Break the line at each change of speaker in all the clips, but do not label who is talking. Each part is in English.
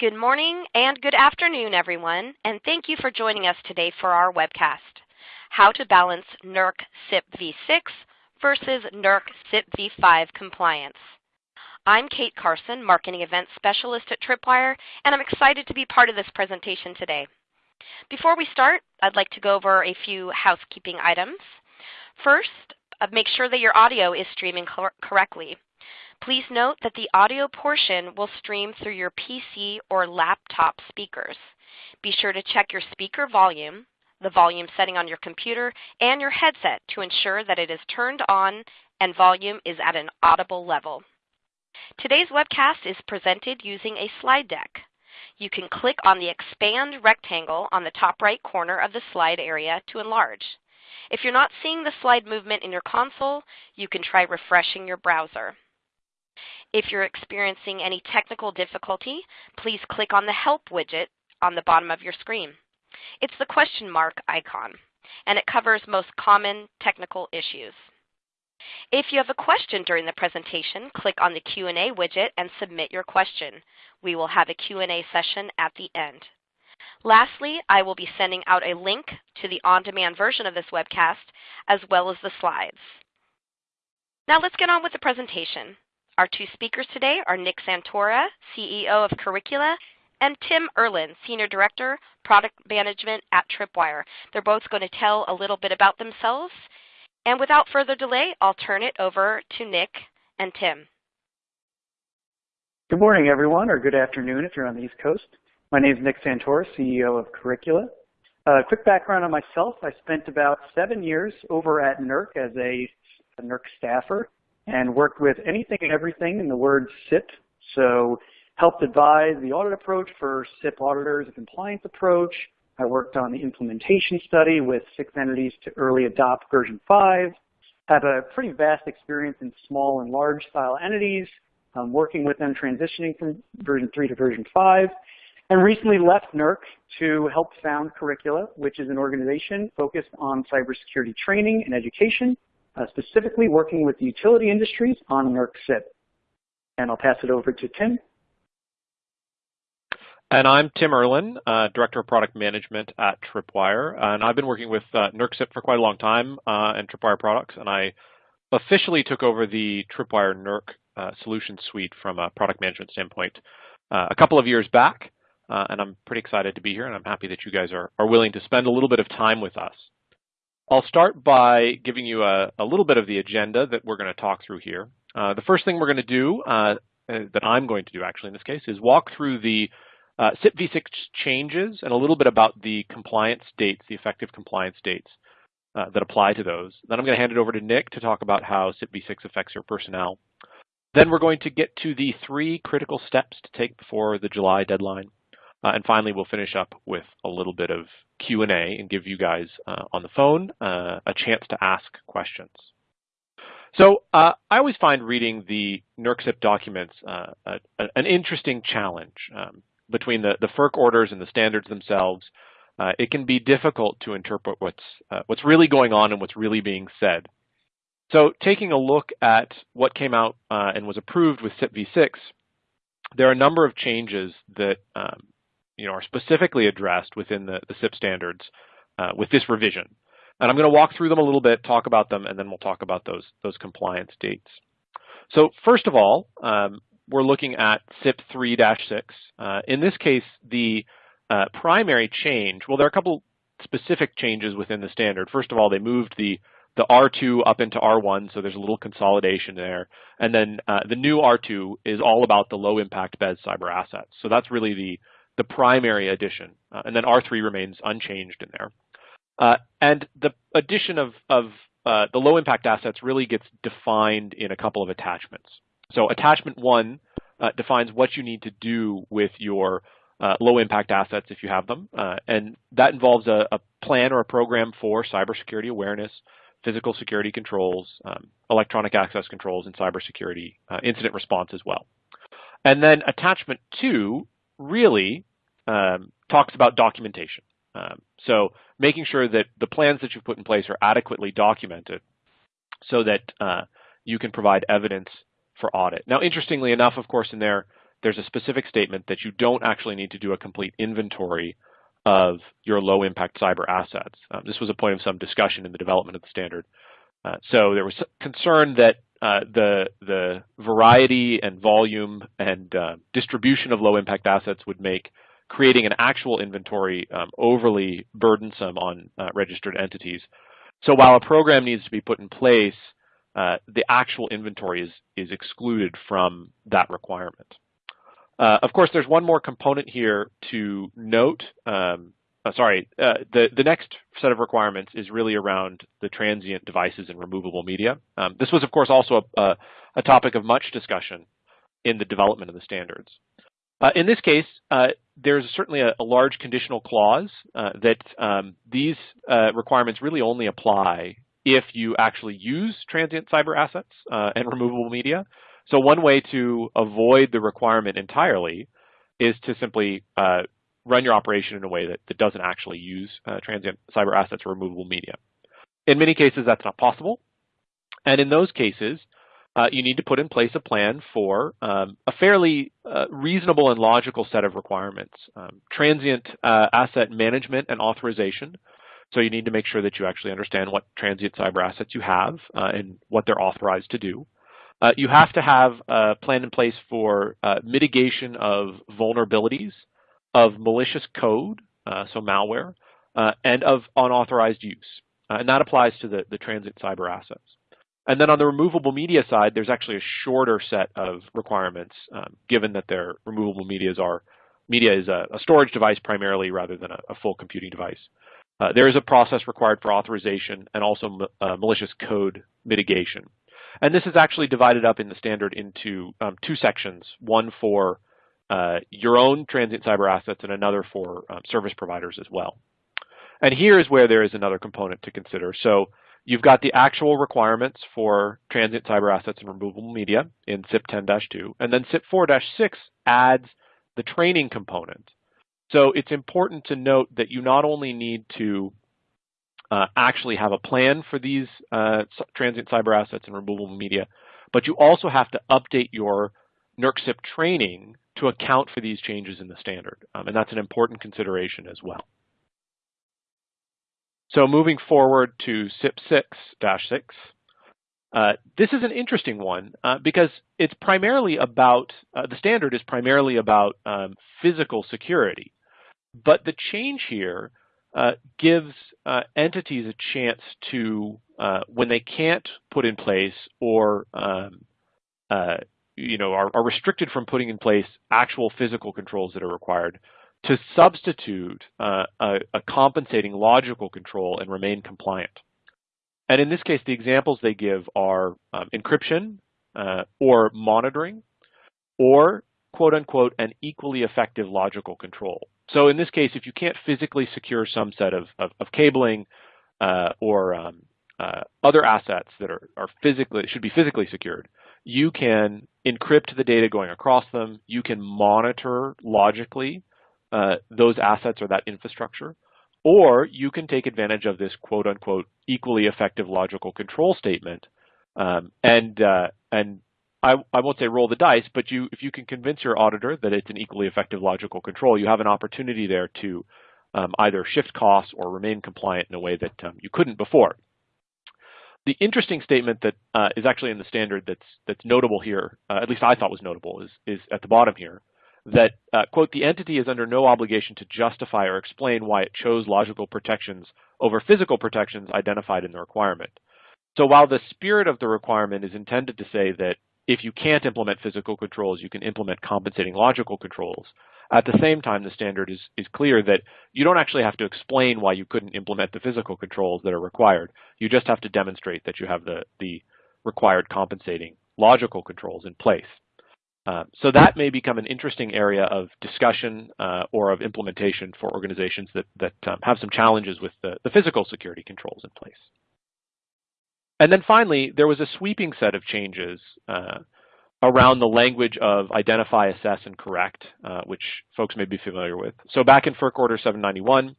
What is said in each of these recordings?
Good morning and good afternoon, everyone, and thank you for joining us today for our webcast, How to Balance NERC CIP v6 versus NERC CIP v5 Compliance. I'm Kate Carson, Marketing Events Specialist at Tripwire, and I'm excited to be part of this presentation today. Before we start, I'd like to go over a few housekeeping items. First, uh, make sure that your audio is streaming cor correctly. Please note that the audio portion will stream through your PC or laptop speakers. Be sure to check your speaker volume, the volume setting on your computer, and your headset to ensure that it is turned on and volume is at an audible level. Today's webcast is presented using a slide deck. You can click on the expand rectangle on the top right corner of the slide area to enlarge. If you're not seeing the slide movement in your console, you can try refreshing your browser. If you're experiencing any technical difficulty, please click on the Help widget on the bottom of your screen. It's the question mark icon, and it covers most common technical issues. If you have a question during the presentation, click on the Q&A widget and submit your question. We will have a Q&A session at the end. Lastly, I will be sending out a link to the on-demand version of this webcast, as well as the slides. Now let's get on with the presentation. Our two speakers today are Nick Santora, CEO of Curricula, and Tim Erlin, Senior Director, Product Management at Tripwire. They're both going to tell a little bit about themselves. And without further delay, I'll turn it over to Nick and Tim.
Good morning, everyone, or good afternoon if you're on the East Coast. My name is Nick Santora, CEO of Curricula. A uh, quick background on myself. I spent about seven years over at NERC as a, a NERC staffer and worked with anything and everything in the word CIP. So helped advise the audit approach for CIP auditors, a compliance approach. I worked on the implementation study with six entities to early adopt version 5. Have a pretty vast experience in small and large style entities, um, working with them transitioning from version 3 to version 5. And recently left NERC to help found Curricula, which is an organization focused on cybersecurity training and education uh, specifically working with the utility industries on NERC CIP. And I'll pass it over to Tim.
And I'm Tim Erlin, uh, Director of Product Management at Tripwire. And I've been working with uh, NERC CIP for quite a long time uh, and Tripwire products. And I officially took over the Tripwire NERC uh, solution suite from a product management standpoint uh, a couple of years back. Uh, and I'm pretty excited to be here. And I'm happy that you guys are, are willing to spend a little bit of time with us. I'll start by giving you a, a, little bit of the agenda that we're going to talk through here. Uh, the first thing we're going to do, uh, uh, that I'm going to do actually in this case, is walk through the uh, CIP v6 changes and a little bit about the compliance dates, the effective compliance dates uh, that apply to those. Then I'm going to hand it over to Nick to talk about how CIP v6 affects your personnel. Then we're going to get to the three critical steps to take before the July deadline. Uh, and finally, we'll finish up with a little bit of Q&A and give you guys uh, on the phone uh, a chance to ask questions. So uh, I always find reading the NERC CIP documents uh, a, a, an interesting challenge um, between the, the FERC orders and the standards themselves. Uh, it can be difficult to interpret what's, what's really going on and what's really being said. So taking a look at what came out and was approved with CIP v6, there are a number of changes that um, you know, are specifically addressed within the, the CIP standards uh, with this revision. And I'm going to walk through them a little bit, talk about them, and then we'll talk about those, those compliance dates. So first of all, um, we're looking at CIP 3-6. Uh, in this case, the uh, primary change, well, there are a couple specific changes within the standard. First of all, they moved the the R2 up into R1, so there's a little consolidation there. And then uh, the new R2 is all about the low impact BES cyber assets. So that's really the the primary addition. Uh, and then R3 remains unchanged in there. Uh, and the addition of, of uh, the low impact assets really gets defined in a couple of attachments. So attachment one uh, defines what you need to do with your uh, low impact assets if you have them. Uh, and that involves a, a, plan or a program for cybersecurity awareness, physical security controls, um, electronic access controls, and cybersecurity incident response as well. And then attachment two really um, talks about documentation. Um, so making sure that the plans that you've put in place are adequately documented so that uh, you can provide evidence for audit. Now, interestingly enough, of course, in there, there's a specific statement that you don't actually need to do a complete inventory of your low impact cyber assets. Um, this was a point of some discussion in the development of the standard. Uh, so there was concern that uh, the the variety and volume and uh, distribution of low impact assets would make creating an actual inventory um, overly burdensome on uh, registered entities. So while a program needs to be put in place, uh, the actual inventory is, is excluded from that requirement. Uh, of course, there's one more component here to note. Um, uh, sorry, uh, the, the next set of requirements is really around the transient devices and removable media. Um, this was, of course, also a, a, topic of much discussion in the development of the standards. Uh, in this case, uh, there's certainly a, a, large conditional clause uh, that um, these uh, requirements really only apply if you actually use transient cyber assets and removable media. So one way to avoid the requirement entirely is to simply run your operation in a way that, that doesn't actually use transient cyber assets or removable media. In many cases, that's not possible. And in those cases, uh, you need to put in place a plan for um, a fairly uh, reasonable and logical set of requirements. Um, transient uh, asset management and authorization. So you need to make sure that you actually understand what transient cyber assets you have uh, and what they're authorized to do. Uh, you have to have a plan in place for uh, mitigation of vulnerabilities, of malicious code, so malware, and of unauthorized use. and that applies to the, the transient cyber assets. And then on the removable media side, there's actually a shorter set of requirements, um, given that their removable medias are media is a, a storage device primarily rather than a, a full computing device. Uh, there is a process required for authorization and also uh, malicious code mitigation. And this is actually divided up in the standard into um, two sections, one for uh, your own transient cyber assets and another for um, service providers as well. And here is where there is another component to consider. So You've got the actual requirements for transient cyber assets and removable media in CIP 10-2, and then CIP 4-6 adds the training component. So it's important to note that you not only need to uh, actually have a plan for these uh, transient cyber assets and removable media, but you also have to update your NERC CIP training to account for these changes in the standard. Um, and that's an important consideration as well. So moving forward to CIP 6-6, uh, this is an interesting one uh, because it's primarily about, uh, the standard is primarily about um, physical security. But the change here uh, gives uh, entities a chance to, uh, when they can't put in place or um, you know, are, are restricted from putting in place actual physical controls that are required, to substitute uh, a, a, compensating logical control and remain compliant. And in this case, the examples they give are um, encryption uh, or monitoring or quote unquote an equally effective logical control. So in this case, if you can't physically secure some set of, of, of cabling uh, or um, uh, other assets that are, are physically should be physically secured, you can encrypt the data going across them. You can monitor logically uh, those assets or that infrastructure, or you can take advantage of this quote unquote equally effective logical control statement um, and uh, and I, I won't say roll the dice, but you if you can convince your auditor that it's an equally effective logical control, you have an opportunity there to um, either shift costs or remain compliant in a way that um, you couldn't before. The interesting statement that uh, is actually in the standard that's that's notable here, uh, at least I thought was notable, is is at the bottom here, that, uh, quote, the entity is under no obligation to justify or explain why it chose logical protections over physical protections identified in the requirement. So while the spirit of the requirement is intended to say that if you can't implement physical controls, you can implement compensating logical controls, at the same time, the standard is, is clear that you don't actually have to explain why you couldn't implement the physical controls that are required. You just have to demonstrate that you have the, the required compensating logical controls in place. Uh, so that may become an interesting area of discussion uh, or of implementation for organizations that, that um, have some challenges with the, the, physical security controls in place. And then finally, there was a sweeping set of changes uh, around the language of identify, assess, and correct, uh, which folks may be familiar with. So back in FERC Order 791,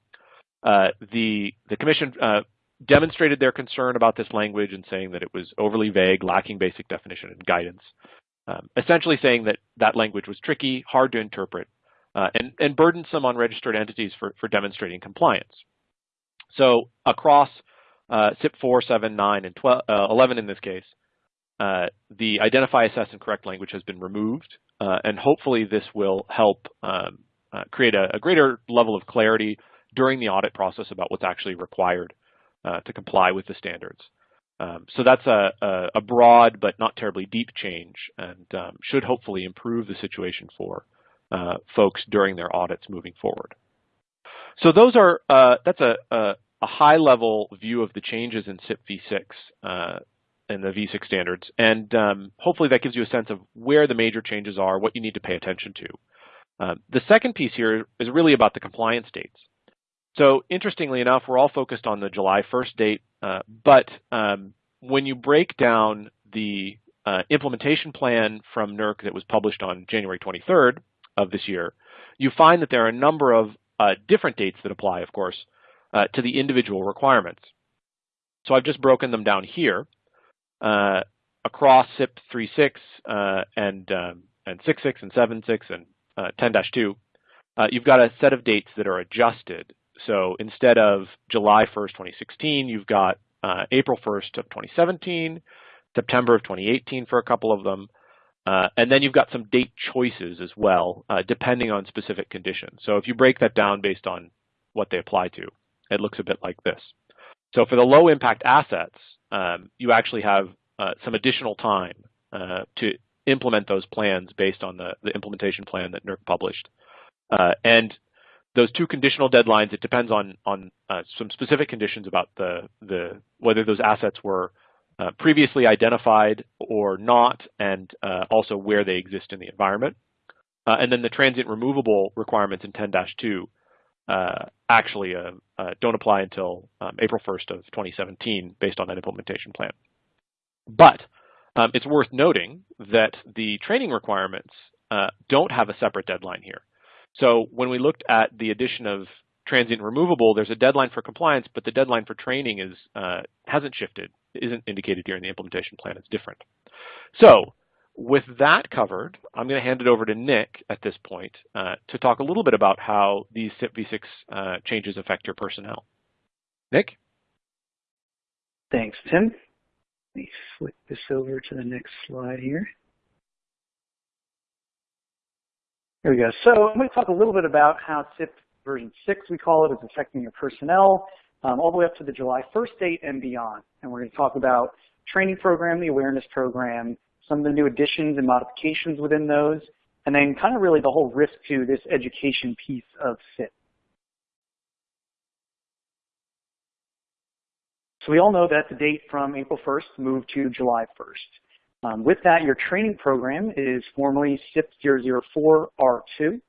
uh, the, the Commission demonstrated their concern about this language and saying that it was overly vague, lacking basic definition and guidance. um, essentially saying that that language was tricky, hard to interpret, uh, and, and burdensome on registered entities for, for demonstrating compliance. So across uh, CIP 4, 7, 9, and 12, uh, 11 in this case, uh, the identify, assess, and correct language has been removed, uh, and hopefully this will help um, uh, create a, a, greater level of clarity during the audit process about what's actually required to comply with the standards. Um, so that's a, a, a, broad but not terribly deep change and um, should hopefully improve the situation for uh, folks during their audits moving forward. So those are uh, that's a, a, high level view of the changes in CIP v6 uh, and the v6 standards, and um, hopefully that gives you a sense of where the major changes are, what you need to pay attention to. Um, the second piece here is really about the compliance dates. So interestingly enough, we're all focused on the July 1st date, uh, but um, when you break down the uh, implementation plan from NERC that was published on January 23rd of this year, you find that there are a number of uh, different dates that apply, of course, uh, to the individual requirements. So I've just broken them down here uh, across CIP 3.6 uh, and um, and 6.6 and 7.6 and 10-2. you've got a set of dates that are adjusted so instead of July 1st, 2016, you've got uh, April 1st of 2017, September of 2018 for a couple of them, uh, and then you've got some date choices as well, uh, depending on specific conditions. So if you break that down based on what they apply to, it looks a bit like this. So for the low impact assets, um, you actually have uh, some additional time uh, to implement those plans based on the, the implementation plan that NERC published. Uh, and those two conditional deadlines, it depends on on uh, some specific conditions about the the whether those assets were uh, previously identified or not, and uh, also where they exist in the environment. And then the transient removable requirements in 10-2 uh, actually uh, don't apply until um, April 1st of 2017 based on that implementation plan. But um, it's worth noting that the training requirements don't have a separate deadline here. So when we looked at the addition of transient removable, there's a deadline for compliance, but the deadline for training is uh, hasn't shifted, isn't indicated here in the implementation plan. It's different. So with that covered, I'm going to hand it over to Nick at this point uh, to talk a little bit about how these CIP v6 uh, changes affect your personnel. Nick?
Thanks, Tim. Let me flip this over to the next slide here. Here we go. So I'm going to talk a little bit about how CIP version 6, we call it, is affecting your personnel, um, all the way up to the July 1st date and beyond. And we're going to talk about training program, the awareness program, some of the new additions and modifications within those, and then kind of really the whole risk to this education piece of CIP. So we all know that the date from April 1st moved to July 1st. Um, with that, your training program is formally CIP 004R2.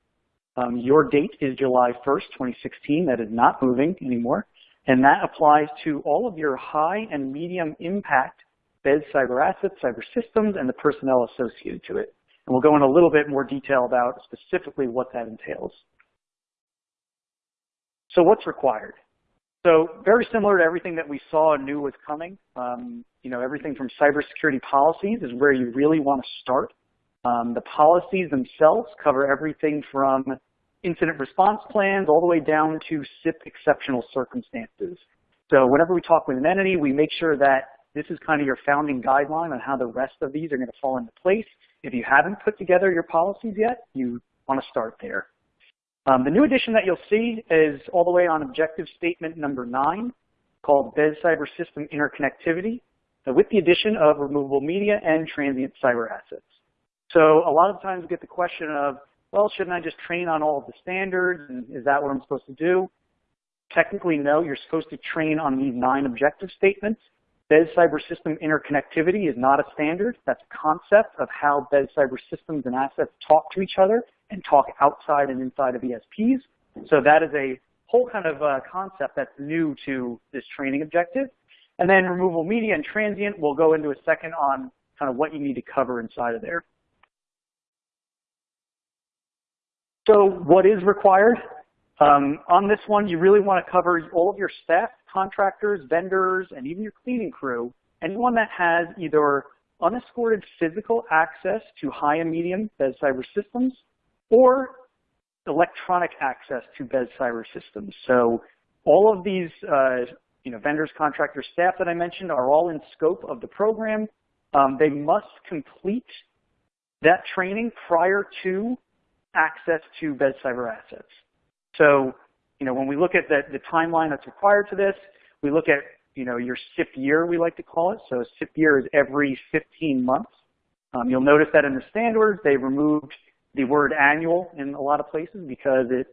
Um, your date is July 1st, 2016. That is not moving anymore. And that applies to all of your high and medium impact BES cyber assets, cyber systems, and the personnel associated to it. And we'll go in a little bit more detail about specifically what that entails. So what's required? So very similar to everything that we saw and knew was coming. Um, you know, everything from cybersecurity policies is where you really want to start. Um, the policies themselves cover everything from incident response plans all the way down to CIP exceptional circumstances. So whenever we talk with an entity, we make sure that this is kind of your founding guideline on how the rest of these are going to fall into place. If you haven't put together your policies yet, you want to start there. Um, the new addition that you'll see is all the way on objective statement number nine called BES Cyber System Interconnectivity uh, with the addition of removable media and transient cyber assets. So a lot of times we get the question of, well, shouldn't I just train on all of the standards and is that what I'm supposed to do? Technically, no, you're supposed to train on these nine objective statements. BES cyber system interconnectivity is not a standard. That's a concept of how BES cyber systems and assets talk to each other and talk outside and inside of ESPs. So that is a whole kind of uh, concept that's new to this training objective. And then removal media and transient, we'll go into a second on kind of what you need to cover inside of there. So what is required? Um, on this one, you really want to cover all of your staff, contractors, vendors, and even your cleaning crew, anyone that has either unescorted physical access to high and medium BES cyber systems or electronic access to BES cyber systems. So all of these uh, you know, vendors, contractors, staff that I mentioned are all in scope of the program. Um, they must complete that training prior to access to BES cyber assets. So, you know, when we look at the, the timeline that's required to this, we look at, you know, your CIP year, we like to call it. So CIP year is every 15 months. Um, you'll notice that in the standards, they removed the word annual in a lot of places because it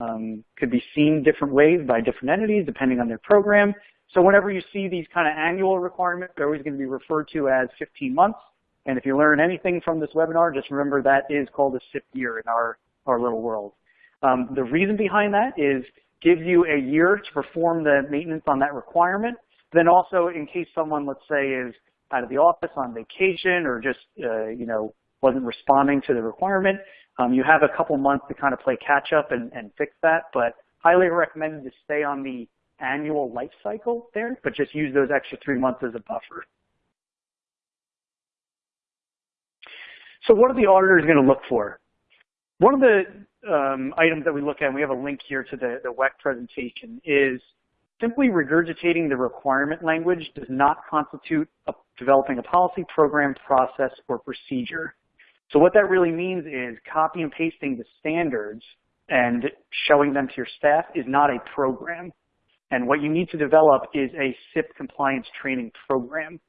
um, could be seen different ways by different entities depending on their program. So whenever you see these kind of annual requirements, they're always going to be referred to as 15 months. And if you learn anything from this webinar, just remember that is called a CIP year in our, our little world. Um, the reason behind that is gives you a year to perform the maintenance on that requirement. Then also in case someone, let's say, is out of the office on vacation or just, uh, you know, wasn't responding to the requirement, um, you have a couple months to kind of play catch up and, and fix that. But highly recommended to stay on the annual life cycle there, but just use those extra three months as a buffer. So what are the auditors going to look for? One of the um, items that we look at, and we have a link here to the, the WECC presentation, is simply regurgitating the requirement language does not constitute a, developing a policy, program, process, or procedure. So what that really means is copy and pasting the standards and showing them to your staff is not a program. And what you need to develop is a CIP compliance training program.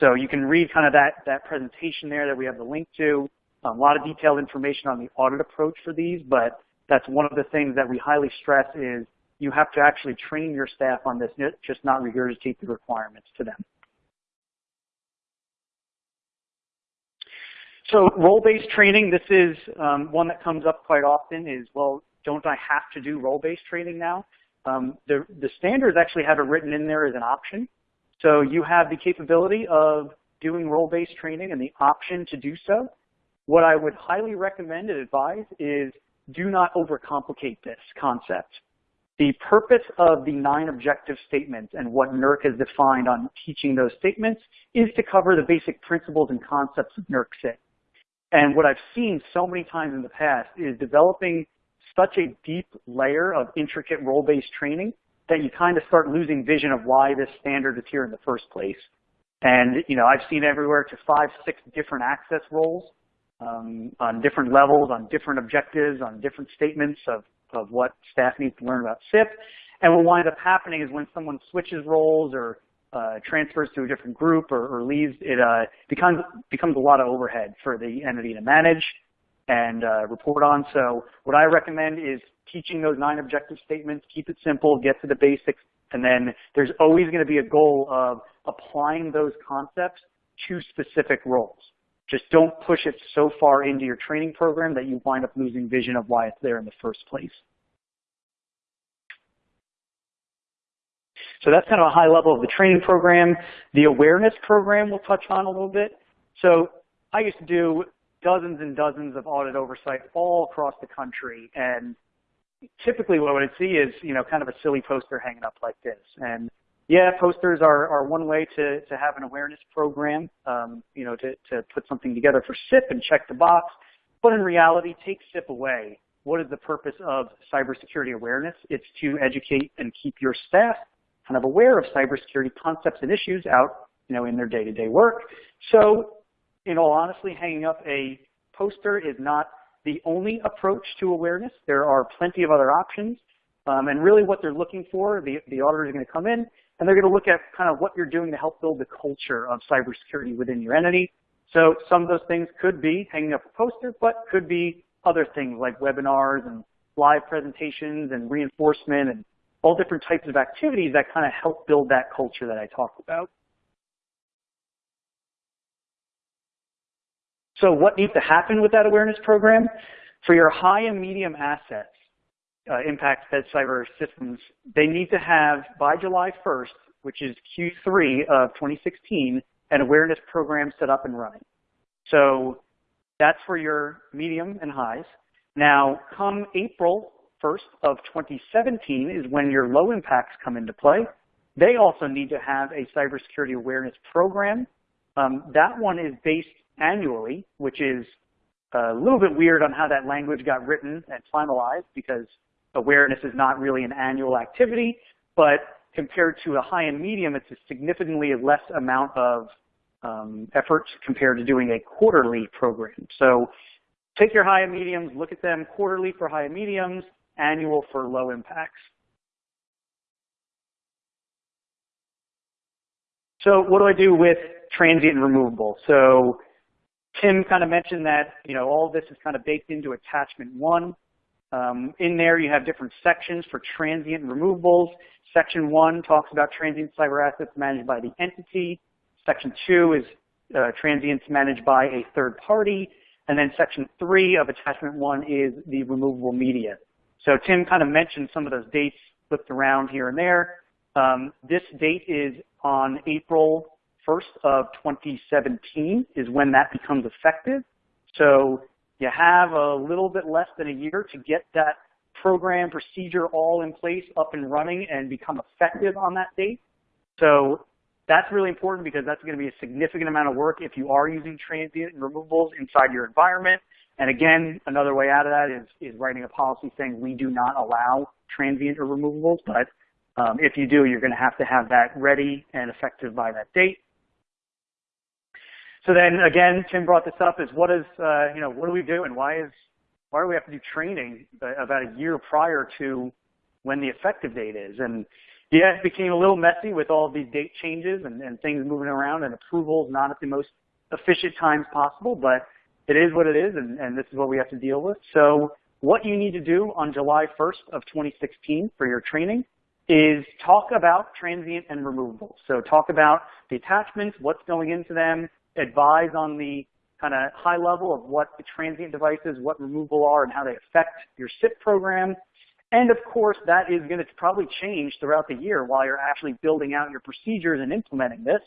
So you can read kind of that, that presentation there that we have the link to. A lot of detailed information on the audit approach for these, but that's one of the things that we highly stress is you have to actually train your staff on this, just not regurgitate the requirements to them. So role-based training, this is um, one that comes up quite often is, well, don't I have to do role-based training now? Um, the, the standards actually have it written in there as an option. So you have the capability of doing role-based training and the option to do so. What I would highly recommend and advise is do not overcomplicate this concept. The purpose of the nine objective statements and what NERC has defined on teaching those statements is to cover the basic principles and concepts of NERC CIP. And what I've seen so many times in the past is developing such a deep layer of intricate role-based training that you kind of start losing vision of why this standard is here in the first place. And, you know, I've seen everywhere to five, six different access roles um, on different levels, on different objectives, on different statements of, of what staff needs to learn about CIP. And what winds up happening is when someone switches roles or uh, transfers to a different group or, or leaves, it uh, becomes, becomes a lot of overhead for the entity to manage and uh, report on. So what I recommend is teaching those nine objective statements, keep it simple, get to the basics, and then there's always going to be a goal of applying those concepts to specific roles. Just don't push it so far into your training program that you wind up losing vision of why it's there in the first place. So that's kind of a high level of the training program. The awareness program we'll touch on a little bit. So I used to do dozens and dozens of audit oversight all across the country. And typically what I would see is, you know, kind of a silly poster hanging up like this. And yeah, posters are, are one way to, to have an awareness program, um, you know, to, to put something together for CIP and check the box. But in reality, take CIP away. What is the purpose of cybersecurity awareness? It's to educate and keep your staff kind of aware of cybersecurity concepts and issues out, you know, in their day-to-day -day work. So in all honesty, hanging up a poster is not the only approach to awareness. There are plenty of other options. Um, and really what they're looking for, the, the auditor is going to come in and they're going to look at kind of what you're doing to help build the culture of cybersecurity within your entity. So some of those things could be hanging up a poster, but could be other things like webinars and live presentations and reinforcement and all different types of activities that kind of help build that culture that I talked about. So what needs to happen with that awareness program? For your high and medium assets, uh, impact Fed cyber systems, they need to have by July 1st, which is Q3 of 2016, an awareness program set up and running. So that's for your medium and highs. Now, come April 1st of 2017 is when your low impacts come into play. They also need to have a cybersecurity awareness program Um, that one is based annually, which is a little bit weird on how that language got written and finalized because awareness is not really an annual activity, but compared to a high and medium, it's a significantly less amount of um, effort compared to doing a quarterly program. So take your high and mediums, look at them quarterly for high and mediums, annual for low impacts. So what do I do with transient and removable? So Tim kind of mentioned that, you know, all this is kind of baked into attachment one. Um, in there, you have different sections for transient removables. Section one talks about transient cyber assets managed by the entity. Section two is uh, transients managed by a third party. And then section three of attachment one is the removable media. So Tim kind of mentioned some of those dates flipped around here and there. Um, this date is on April 1st of 2017 is when that becomes effective. So you have a little bit less than a year to get that program procedure all in place, up and running, and become effective on that date. So that's really important because that's going to be a significant amount of work if you are using transient removals inside your environment. And again, another way out of that is, is writing a policy saying we do not allow transient or removables, but um, if you do, you're going to have to have that ready and effective by that date. So then again, Tim brought this up is what is, uh, you know, what do we do and why is, why do we have to do training about a year prior to when the effective date is? And yeah, it became a little messy with all these date changes and, and things moving around and approvals not at the most efficient times possible, but it is what it is and, and this is what we have to deal with. So what you need to do on July 1st of 2016 for your training is talk about transient and removable. So talk about the attachments, what's going into them, advise on the kind of high level of what the transient devices, what removal are, and how they affect your CIP program. And of course, that is going to probably change throughout the year while you're actually building out your procedures and implementing this.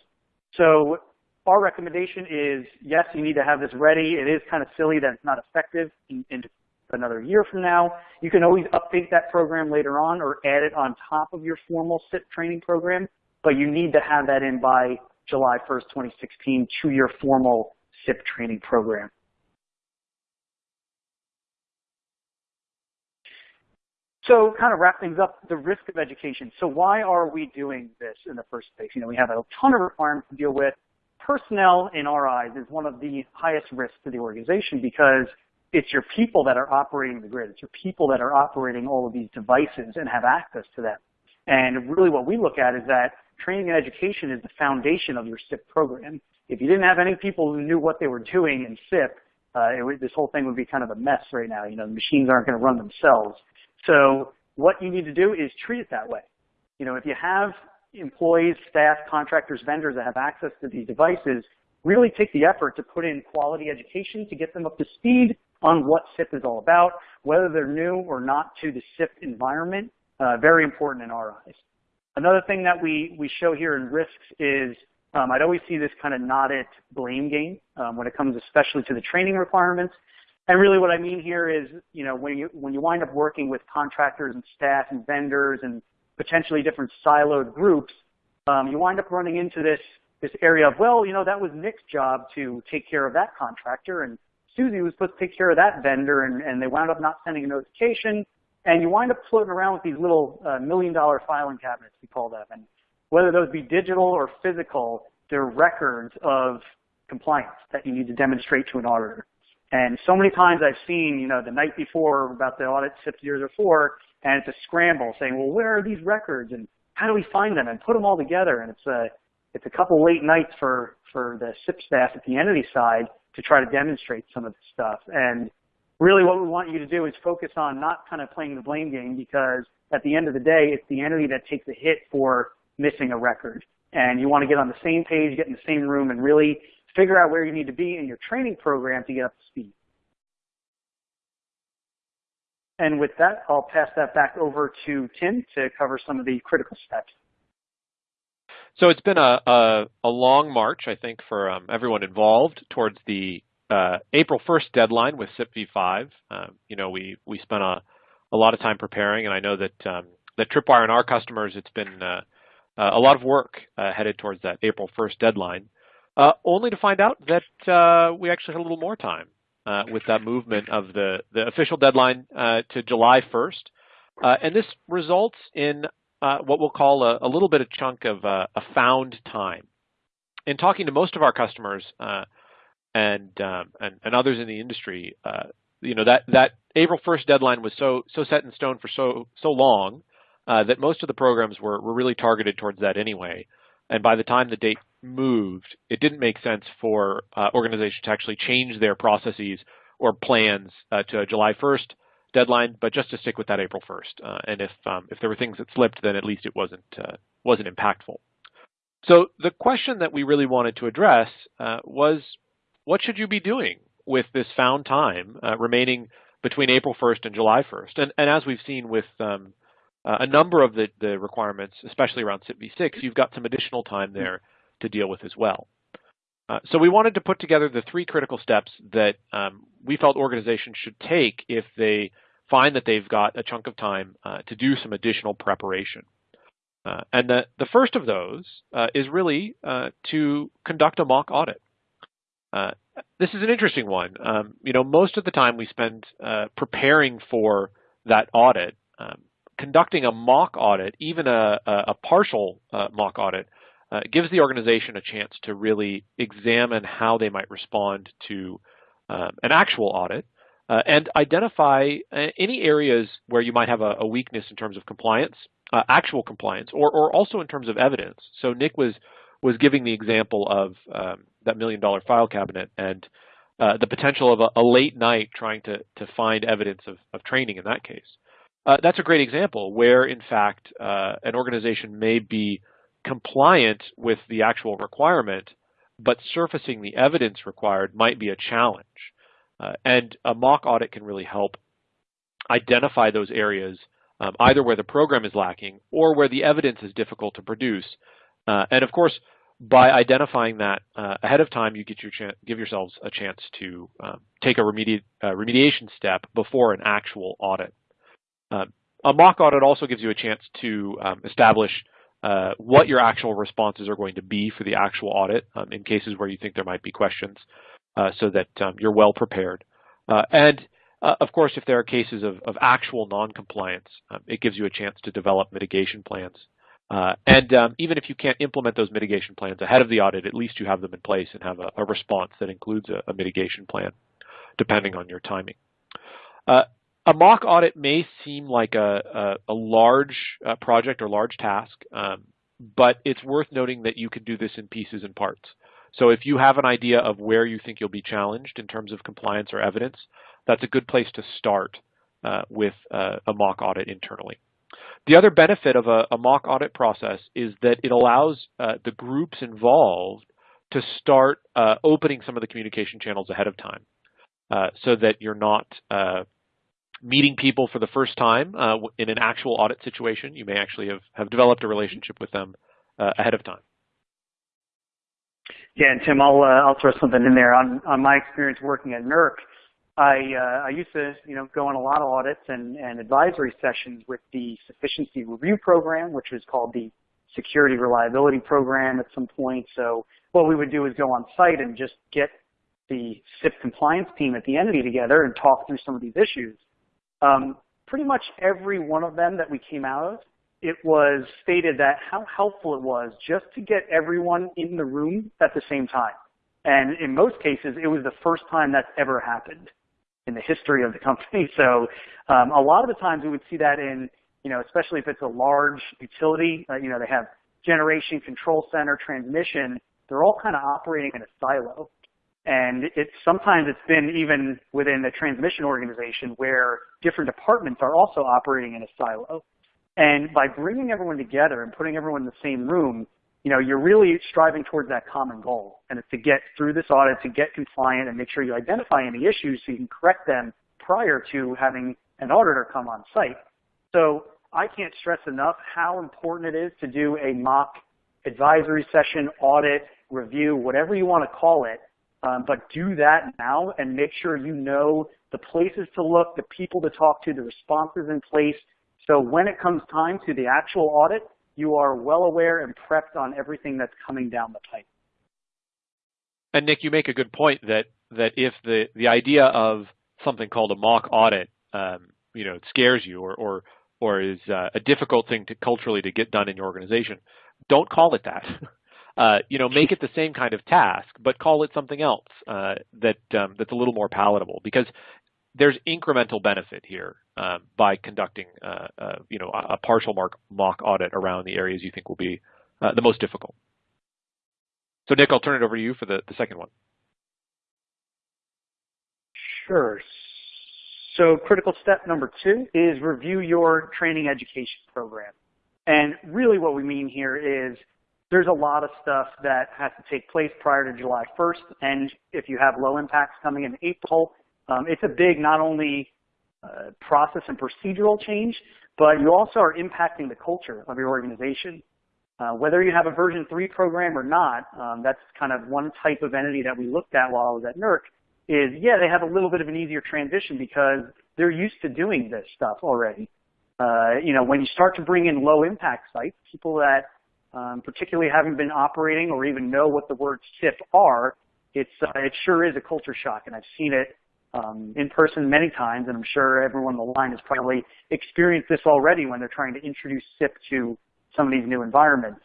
So our recommendation is, yes, you need to have this ready. It is kind of silly that it's not effective in, in another year from now. You can always update that program later on or add it on top of your formal CIP training program, but you need to have that in by July 1st, 2016 two-year formal CIP training program. So kind of wrap things up, the risk of education. So why are we doing this in the first place? You know, we have a ton of requirements to deal with. Personnel, in our eyes, is one of the highest risks to the organization because it's your people that are operating the grid. It's your people that are operating all of these devices and have access to them. And really what we look at is that training and education is the foundation of your CIP program. If you didn't have any people who knew what they were doing in CIP, uh, this whole thing would be kind of a mess right now. You know, the machines aren't going to run themselves. So what you need to do is treat it that way. You know, if you have employees, staff, contractors, vendors that have access to these devices, really take the effort to put in quality education to get them up to speed on what CIP is all about, whether they're new or not to the CIP environment, uh, very important in our eyes. Another thing that we, we show here in risks is um, I'd always see this kind of not it blame game um, when it comes especially to the training requirements. And really what I mean here is, you know, when you, when you wind up working with contractors and staff and vendors and potentially different siloed groups, um, you wind up running into this, this area of, well, you know, that was Nick's job to take care of that contractor and Susie was supposed to take care of that vendor and, and they wound up not sending a notification and you wind up floating around with these little uh, million dollar filing cabinets, we call them. And whether those be digital or physical, they're records of compliance that you need to demonstrate to an auditor. And so many times I've seen, you know, the night before about the audit CIP 004, and it's a scramble saying, well, where are these records and how do we find them and put them all together? And it's a, it's a couple late nights for, for the CIP staff at the entity side to try to demonstrate some of this stuff. And really what we want you to do is focus on not kind of playing the blame game because at the end of the day, it's the entity that takes the hit for missing a record. And you want to get on the same page, get in the same room, and really figure out where you need to be in your training program to get up to speed. And with that, I'll pass that back over to Tim to cover some of the critical steps.
So it's been a, a, a long march, I think, for um, everyone involved towards the uh, April 1st deadline with CIP v5. Um, you know, we, we spent a, a lot of time preparing, and I know that um, that Tripwire and our customers, it's been uh, uh, a lot of work uh, headed towards that April 1st deadline. uh, only to find out that uh, we actually had a little more time with that movement of the, the official deadline to July 1st. Uh, and this results in what we'll call a, a, little bit of chunk of a found time. In talking to most of our customers and, um, and, and others in the industry, you know that that April 1st deadline was so so set in stone for so so long that most of the programs were were really targeted towards that anyway. And by the time the date moved, it didn't make sense for uh, organizations to actually change their processes or plans uh, to a July 1st deadline, but just to stick with that April 1st. Uh, and if um, if there were things that slipped, then at least it wasn't uh, wasn't impactful. So the question that we really wanted to address uh, was, what should you be doing with this found time uh, remaining between April 1st and July 1st? And, and as we've seen with um, a number of the, the requirements, especially around CIPv6, you've got some additional time there to deal with as well. Uh, so we wanted to put together the three critical steps that um, we felt organizations should take if they find that they've got a chunk of time uh, to do some additional preparation. Uh, and the, the first of those uh, is really uh, to conduct a mock audit. Uh, this is an interesting one. Um, you know, most of the time we spend preparing for that audit. Um, conducting a mock audit, even a, a partial mock audit, uh, gives the organization a chance to really examine how they might respond to um, an actual audit uh, and identify uh, any areas where you might have a, a weakness in terms of compliance, uh, actual compliance, or, or also in terms of evidence. So Nick was was giving the example of um, that million dollar file cabinet and uh, the potential of a, a, late night trying to, to find evidence of, of training in that case. Uh, that's a great example where, in fact, an organization may be compliant with the actual requirement, but surfacing the evidence required might be a challenge. Uh, and a mock audit can really help identify those areas, um, either where the program is lacking or where the evidence is difficult to produce. Uh, and of course, by identifying that uh, ahead of time, you get your give yourselves a chance to um, take a remedi uh, remediation step before an actual audit. Um, a mock audit also gives you a chance to um, establish uh, what your actual responses are going to be for the actual audit um, in cases where you think there might be questions uh, so that um, you're well prepared. Uh, and uh, of course, if there are cases of, of actual non-compliance, um, it gives you a chance to develop mitigation plans. Uh, and um, even if you can't implement those mitigation plans ahead of the audit, at least you have them in place and have a, a response that includes a, a, mitigation plan, depending on your timing. Uh, a mock audit may seem like a, a, large uh, project or large task, um, but it's worth noting that you can do this in pieces and parts. So if you have an idea of where you think you'll be challenged in terms of compliance or evidence, that's a good place to start uh, with uh, a mock audit internally. The other benefit of a, a mock audit process is that it allows uh, the groups involved to start uh, opening some of the communication channels ahead of time uh, so that you're not meeting people for the first time uh, in an actual audit situation. You may actually have, have developed a relationship with them uh, ahead of time.
Yeah, and Tim, I'll uh, I'll throw something in there on on my experience working at NERC. I uh, I used to you know go on a lot of audits and and advisory sessions with the sufficiency review program, which was called the security reliability program at some point. So what we would do is go on site and just get the CIP compliance team at the entity together and talk through some of these issues. Um, pretty much every one of them that we came out of, it was stated that how helpful it was just to get everyone in the room at the same time. And in most cases, it was the first time that's ever happened in the history of the company. So um, a lot of the times we would see that in, you know, especially if it's a large utility, uh, you know, they have generation, control center, transmission, they're all kind of operating in a silo. And it's sometimes it's been even within the transmission organization where different departments are also operating in a silo. And by bringing everyone together and putting everyone in the same room, you know, you're really striving towards that common goal. And it's to get through this audit, to get compliant and make sure you identify any issues so you can correct them prior to having an auditor come on site. So I can't stress enough how important it is to do a mock advisory session, audit, review, whatever you want to call it, um, but do that now and make sure you know the places to look, the people to talk to, the responses in place. So when it comes time to the actual audit, you are well aware and prepped on everything that's coming down the pipe.
And Nick, you make a good point that that if the the idea of something called a mock audit, um, you know, scares you or or or is uh, a difficult thing to culturally to get done in your organization, don't call it that. Uh, you know, make it the same kind of task, but call it something else uh, that um, that's a little more palatable because there's incremental benefit here um, by conducting, uh, uh, you know, a, a partial mark, mock audit around the areas you think will be uh, the most difficult. So Nick, I'll turn it over to you for the, the second one.
Sure. So critical step number two is review your training education program. And really what we mean here is there's a lot of stuff that has to take place prior to July 1st. And if you have low impacts coming in April, um, it's a big not only uh, process and procedural change, but you also are impacting the culture of your organization. Uh, whether you have a version 3 program or not, um, that's kind of one type of entity that we looked at while I was at NERC, is yeah, they have a little bit of an easier transition because they're used to doing this stuff already. Uh, you know, when you start to bring in low impact sites, people that um, particularly haven't been operating or even know what the words CIP are, it's, uh, it sure is a culture shock. And I've seen it um, in person many times, and I'm sure everyone on the line has probably experienced this already when they're trying to introduce CIP to some of these new environments.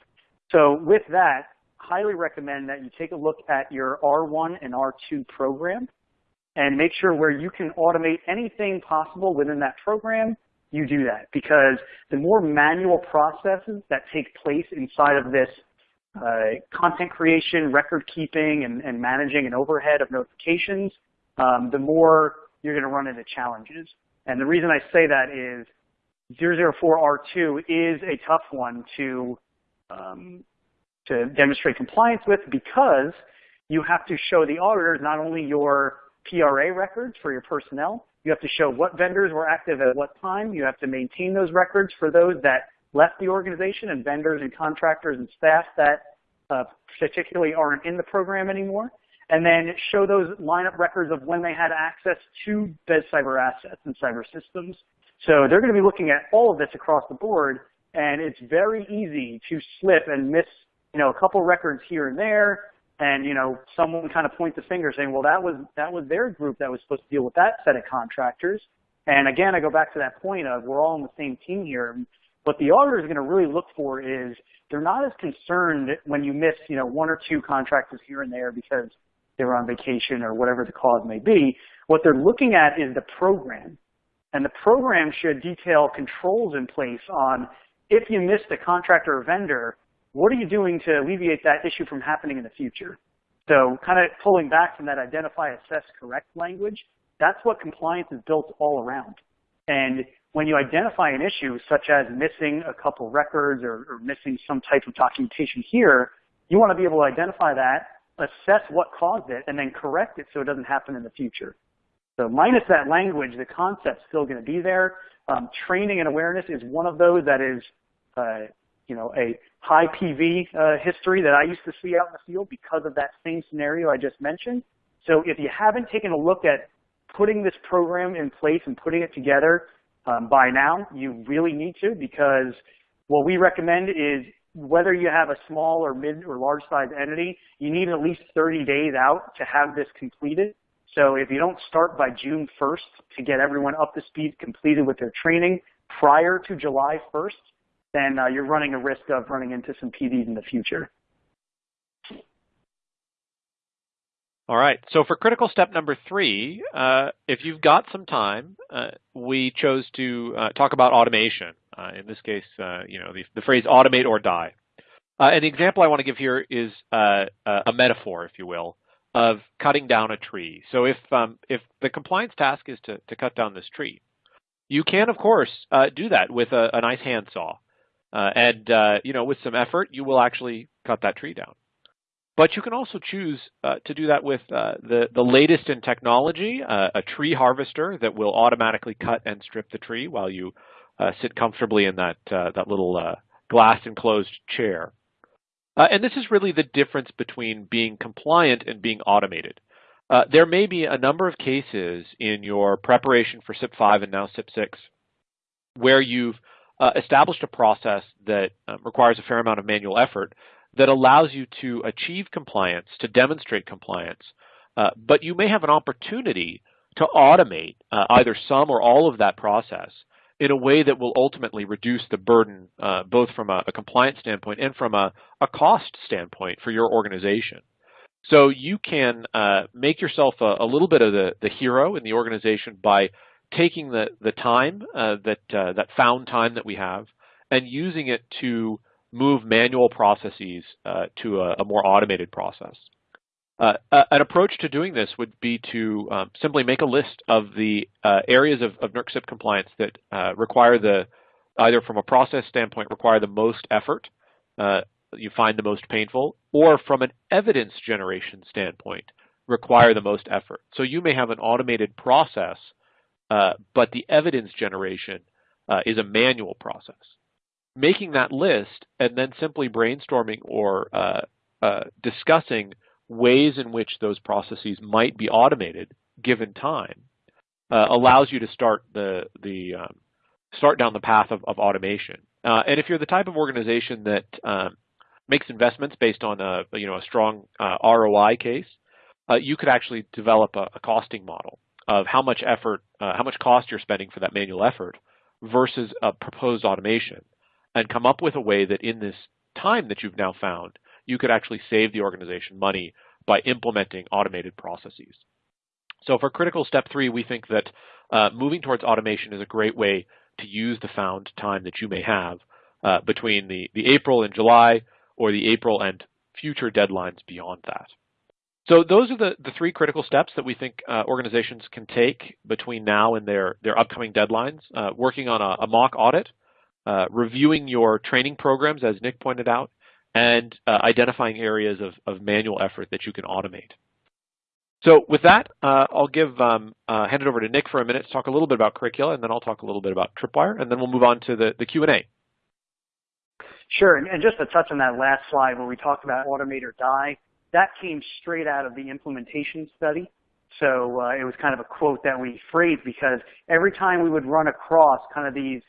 So with that, highly recommend that you take a look at your R1 and R2 program and make sure where you can automate anything possible within that program, you do that. Because the more manual processes that take place inside of this uh, content creation, record keeping, and, and, managing an overhead of notifications, um, the more you're going to run into challenges. And the reason I say that is 004R2 is a tough one to um, to demonstrate compliance with because you have to show the auditors not only your PRA records for your personnel, you have to show what vendors were active at what time. You have to maintain those records for those that left the organization and vendors and contractors and staff that uh, particularly aren't in the program anymore. And then show those lineup records of when they had access to BES cyber assets and cyber systems. So they're going to be looking at all of this across the board, and it's very easy to slip and miss you know, a couple records here and there, and you know, someone kind of points the finger saying, well, that was that was their group that was supposed to deal with that set of contractors. And again, I go back to that point of we're all on the same team here. What the auditor is going to really look for is they're not as concerned when you miss, you know, one or two contractors here and there because they were on vacation or whatever the cause may be. What they're looking at is the program. And the program should detail controls in place on if you missed a contractor or vendor, what are you doing to alleviate that issue from happening in the future? So kind of pulling back from that identify, assess, correct language, that's what compliance is built all around. And when you identify an issue such as missing a couple records or, or missing some type of documentation here, you want to be able to identify that, assess what caused it, and then correct it so it doesn't happen in the future. So minus that language, the concept's still going to be there. Um, training and awareness is one of those that is uh, you know, a high PV uh, history that I used to see out in the field because of that same scenario I just mentioned. So if you haven't taken a look at putting this program in place and putting it together um, by now, you really need to because what we recommend is whether you have a small or mid or large size entity, you need at least 30 days out to have this completed. So if you don't start by June 1st to get everyone up to speed completed with their training prior to July 1st, then uh, you're running a risk of running into some PDs in the future.
All right. So for critical step number three, uh, if you've got some time, uh, we chose to uh, talk about automation. Uh, in this case, uh, you know, the, the, phrase automate or die. an example I want to give here is a metaphor, if you will, of cutting down a tree. So if um, if the compliance task is to, to cut down this tree, you can, of course, do that with a, a nice handsaw. Uh, and uh, you know, with some effort, you will actually cut that tree down. But you can also choose uh, to do that with uh, the, the latest in technology, uh, a tree harvester that will automatically cut and strip the tree while you uh, sit comfortably in that, that little glass enclosed chair. and this is really the difference between being compliant and being automated. there may be a number of cases in your preparation for CIP 5 and now CIP 6 where you've uh, established a process that requires a fair amount of manual effort that allows you to achieve compliance, to demonstrate compliance, uh, but you may have an opportunity to automate uh, either some or all of that process in a way that will ultimately reduce the burden uh, both from a, a, compliance standpoint and from a, a, cost standpoint for your organization. So you can uh, make yourself a, a, little bit of the, the hero in the organization by taking the, the time, uh, that, uh, that found time that we have, and using it to move manual processes uh, to a, a, more automated process. Uh, an approach to doing this would be to um, simply make a list of the uh, areas of, of NERC CIP compliance that uh, require the, either from a process standpoint, require the most effort, uh, you find the most painful, or from an evidence generation standpoint, require the most effort. So you may have an automated process, but the evidence generation is a manual process making that list and then simply brainstorming or uh, uh, discussing ways in which those processes might be automated given time uh, allows you to start the the um, start down the path of, of automation. Uh, and if you're the type of organization that um, makes investments based on a you know a strong uh, ROI case, uh, you could actually develop a, a, costing model of how much effort, how much cost you're spending for that manual effort versus a proposed automation and come up with a way that in this time that you've now found, you could actually save the organization money by implementing automated processes. So for critical step three, we think that uh, moving towards automation is a great way to use the found time that you may have uh, between the, the April and July or the April and future deadlines beyond that. So those are the, the three critical steps that we think uh, organizations can take between now and their, their upcoming deadlines. Uh, working on a, a mock audit uh, reviewing your training programs, as Nick pointed out, and uh, identifying areas of, of, manual effort that you can automate. So with that, uh, I'll give um, uh, hand it over to Nick for a minute to talk a little bit about curricula, and then I'll talk a little bit about Tripwire, and then we'll move on to the, the Q&A.
Sure, and, just to touch on that last slide where we talked about automate or die, that came straight out of the implementation study. So uh, it was kind of a quote that we phrased because every time we would run across kind of these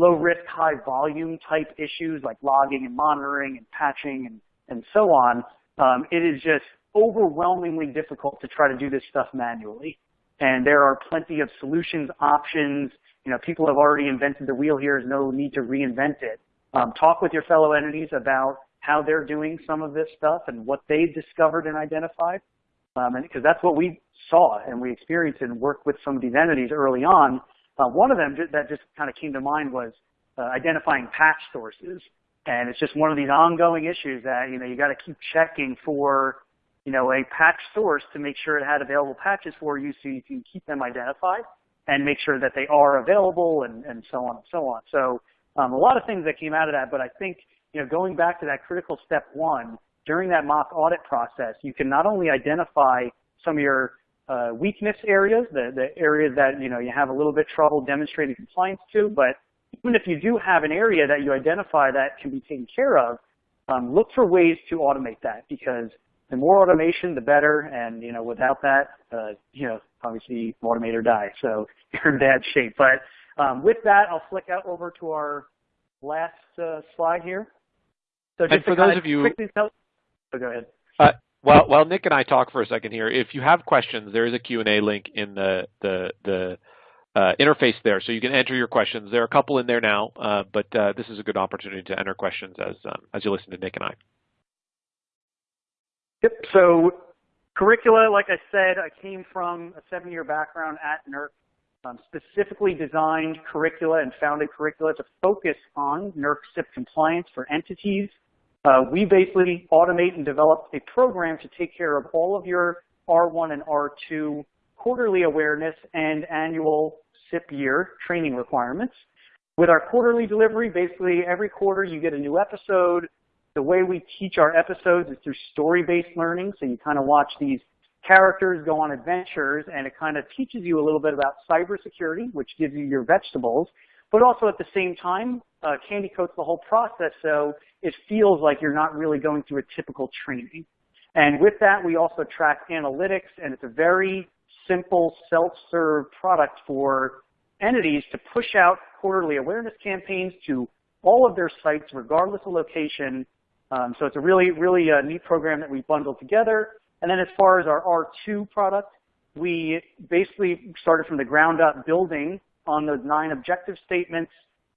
low risk, high volume type issues like logging and monitoring and patching and, and so on, um, it is just overwhelmingly difficult to try to do this stuff manually. And there are plenty of solutions, options. You know, people have already invented the wheel here. There's no need to reinvent it. Um, talk with your fellow entities about how they're doing some of this stuff and what they've discovered and identified. Um, and because that's what we saw and we experienced and worked with some of these entities early on uh, one of them that just kind of came to mind was uh, identifying patch sources. And it's just one of these ongoing issues that, you know, you got to keep checking for, you know, a patch source to make sure it had available patches for you so you can keep them identified and make sure that they are available and, and so on and so on. So um, a lot of things that came out of that, but I think, you know, going back to that critical step one, during that mock audit process, you can not only identify some of your uh, weakness areas, the, the areas that you know you have a little bit trouble demonstrating compliance to. But even if you do have an area that you identify that can be taken care of, um, look for ways to automate that because the more automation, the better. And you know, without that, uh, you know, obviously automate or die. So you're in bad shape. But um, with that, I'll flick out over to our last uh, slide here.
So just and for those of you,
tell, oh, go ahead.
Uh, while while Nick and I talk for a second here, if you have questions, there is a Q&A link in the the the uh, interface there, so you can enter your questions. There are a couple in there now, uh, but uh, this is a good opportunity to enter questions as um, as you listen to Nick and I.
Yep. So curricula, like I said, I came from a seven-year background at NERC, um, specifically designed curricula and founded curricula to focus on NERC CIP compliance for entities uh, we basically automate and develop a program to take care of all of your R1 and R2 quarterly awareness and annual CIP year training requirements. With our quarterly delivery, basically every quarter you get a new episode. The way we teach our episodes is through story-based learning. So you kind of watch these characters go on adventures and it kind of teaches you a little bit about cybersecurity, which gives you your vegetables, but also at the same time, uh, candy coats the whole process so it feels like you're not really going through a typical training. And with that, we also track analytics, and it's a very simple self-serve product for entities to push out quarterly awareness campaigns to all of their sites, regardless of location, Um, so it's a really, really uh, neat program that we bundled together. And then as far as our R2 product, we basically started from the ground up building on those nine objective statements,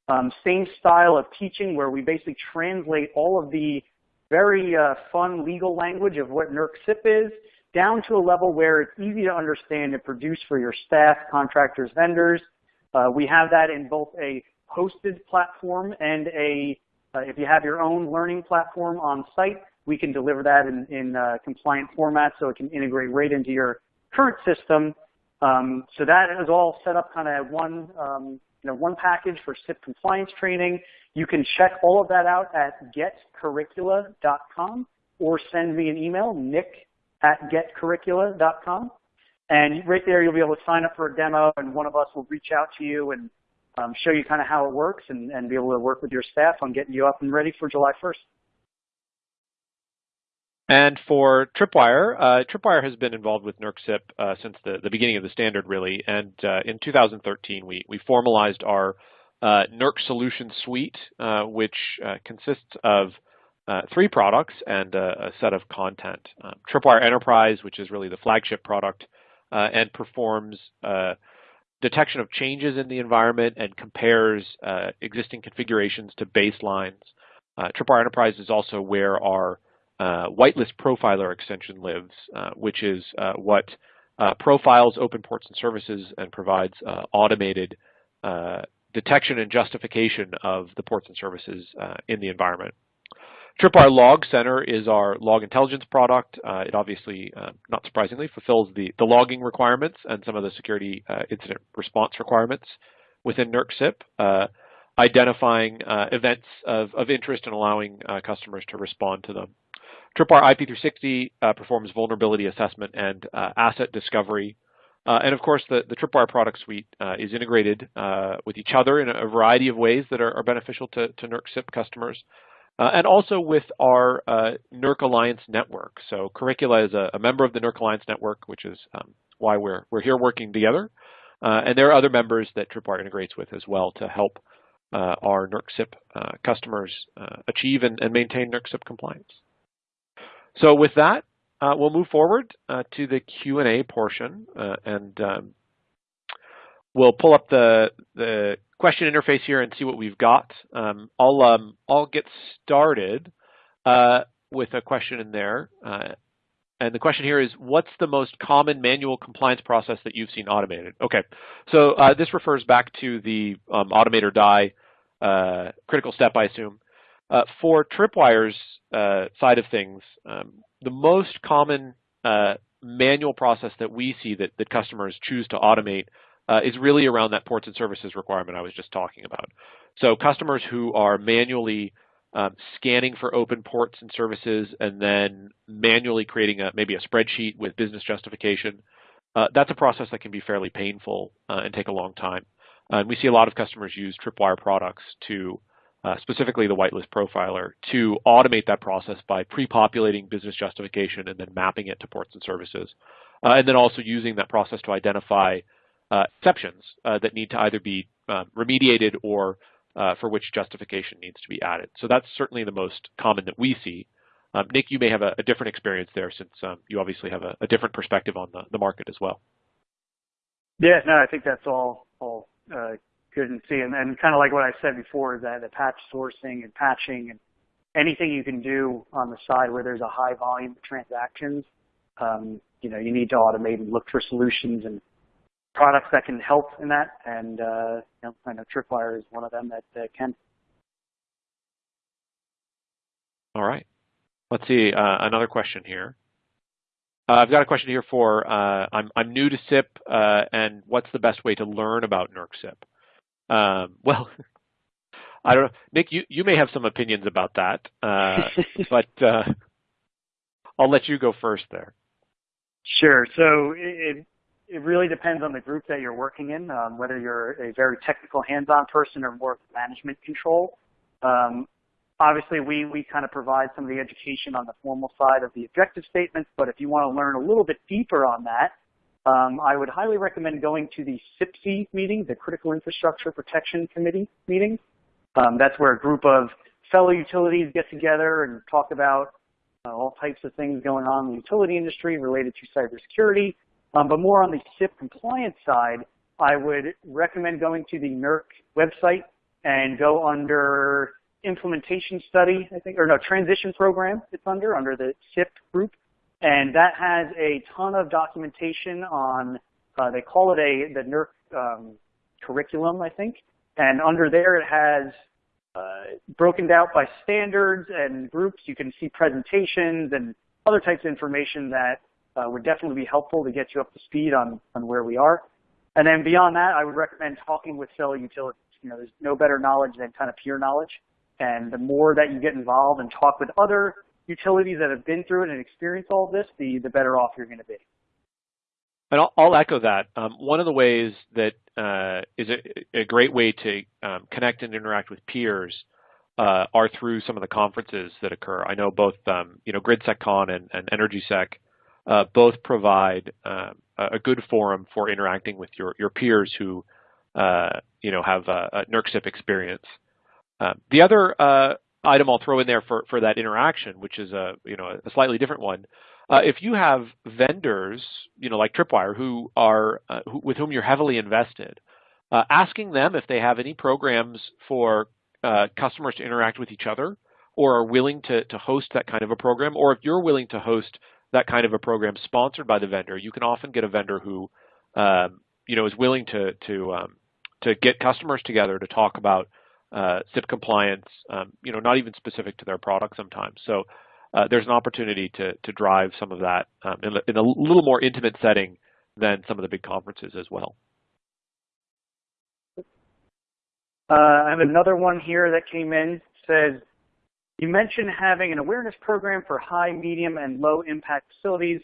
um, same style of teaching where we basically translate all of the very uh, fun legal language of what NERC CIP is down to a level where it's easy to understand and produce for your staff, contractors, vendors. Uh, we have that in both a hosted platform and a, uh, if you have your own learning platform on site, we can deliver that in, in uh, compliant format so it can integrate right into your current system. Um, so that is all set up kind of one, um, you know, one package for CIP compliance training. You can check all of that out at getcurricula.com or send me an email, nick at getcurricula.com. And right there, you'll be able to sign up for a demo, and one of us will reach out to you and um, show you kind of how it works and, and be able to work with your staff on getting you up and ready for July 1st.
And for Tripwire, uh, Tripwire has been involved with NERC CIP uh, since the, the beginning of the standard, really. And uh, in 2013, we, we formalized our uh, NERC Solution Suite, uh, which uh, consists of three products and a, a set of content. Um, Tripwire Enterprise, which is really the flagship product, and performs detection of changes in the environment and compares existing configurations to baselines. Tripwire Enterprise is also where our whitelist profiler extension lives, which is what profiles open ports and services and provides automated detection and justification of the ports and services in the environment. Tripwire Log Center is our log intelligence product. Uh, it obviously, uh, not surprisingly, fulfills the, the logging requirements and some of the security uh, incident response requirements within NERC uh, identifying uh, events of, of interest and allowing uh, customers to respond to them. Tripwire IP360 performs vulnerability assessment and asset discovery. and of course, the, the Tripwire product suite is integrated with each other in a, variety of ways that are, are beneficial to, to NERC CIP customers. Uh, and also with our uh, NERC Alliance network. So Curricula is a, a, member of the NERC Alliance network, which is um, why we're, we're here working together. Uh, and there are other members that Tripwire integrates with as well to help uh, our NERC CIP uh, customers uh, achieve and, and, maintain NERC CIP compliance. So with that, we'll move forward to the Q&A portion. and um, we'll pull up the, the question interface here and see what we've got. Um, I'll, um, I'll get started uh, with a question in there. Uh, and the question here is, what's the most common manual compliance process that you've seen automated? Okay, so uh, this refers back to the um, automate or die uh, critical step, I assume. Uh, for Tripwire's uh, side of things, um, the most common manual process that we see that, that customers choose to automate uh, is really around that ports and services requirement I was just talking about. So customers who are manually um, scanning for open ports and services and then manually creating a, maybe a spreadsheet with business justification, uh, that's a process that can be fairly painful uh, and take a long time. Uh, and we see a lot of customers use Tripwire products to, uh, specifically the whitelist profiler, to automate that process by pre-populating business justification and then mapping it to ports and services. Uh, and then also using that process to identify uh, exceptions uh, that need to either be um, remediated or uh, for which justification needs to be added. So that's certainly the most common that we see. Um, Nick, you may have a, a, different experience there since um, you obviously have a, a, different perspective on the, the market as well.
Yeah, no, I think that's all all uh, good and see. And, and kind of like what I said before, that the patch sourcing and patching and anything you can do on the side where there's a high volume of transactions, um, you know, you need to automate and look for solutions and products that can help in that, and uh, you know, I know Tripwire is one of them that can.
All right. Let's see uh, another question here. Uh, I've got a question here for uh, I'm I'm new to CIP uh, and what's the best way to learn about NERC CIP? Um, well, I don't know, Nick. You you may have some opinions about that, but I'll let you go first there.
Sure. So it, it really depends on the group that you're working in, um, whether you're a very technical hands-on person or more management control. Um, obviously, we, we kind of provide some of the education on the formal side of the objective statements, but if you want to learn a little bit deeper on that, um, I would highly recommend going to the CIPC meeting, the Critical Infrastructure Protection Committee meeting. Um, that's where a group of fellow utilities get together and talk about uh, all types of things going on in the utility industry related to cybersecurity. Um, but more on the CIP compliance side, I would recommend going to the NERC website and go under implementation study, I think, or no, transition program it's under, under the CIP group. And that has a ton of documentation on, uh, they call it a, the NERC um, curriculum, I think. And under there it has uh, broken out by standards and groups. You can see presentations and other types of information that uh, would definitely be helpful to get you up to speed on, on where we are. And then beyond that, I would recommend talking with fellow utilities. You know, there's no better knowledge than kind of peer knowledge. And the more that you get involved and talk with other utilities that have been through it and experienced all this, the, the better off you're going to be.
And I'll, I'll echo that. Um, one of the ways that uh, is a, a, great way to um, connect and interact with peers uh, are through some of the conferences that occur. I know both, um, you know, GridSecCon and, and EnergySec uh, both provide um, a good forum for interacting with your, your peers who, uh, you know, have a, a NERC experience. Um, the other uh, item I'll throw in there for, for that interaction, which is a, you know, a slightly different one, uh, if you have vendors, you know, like Tripwire, who are uh, who, with whom you're heavily invested, uh, asking them if they have any programs for uh, customers to interact with each other, or are willing to to host that kind of a program, or if you're willing to host that kind of a program sponsored by the vendor, you can often get a vendor who, um, you know, is willing to to um, to get customers together to talk about uh, CIP compliance, um, you know, not even specific to their product sometimes. So uh, there's an opportunity to, to drive some of that um, in, in, a little more intimate setting than some of the big conferences as well.
Uh, I have another one here that came in. Says, you mentioned having an awareness program for high, medium, and low impact facilities.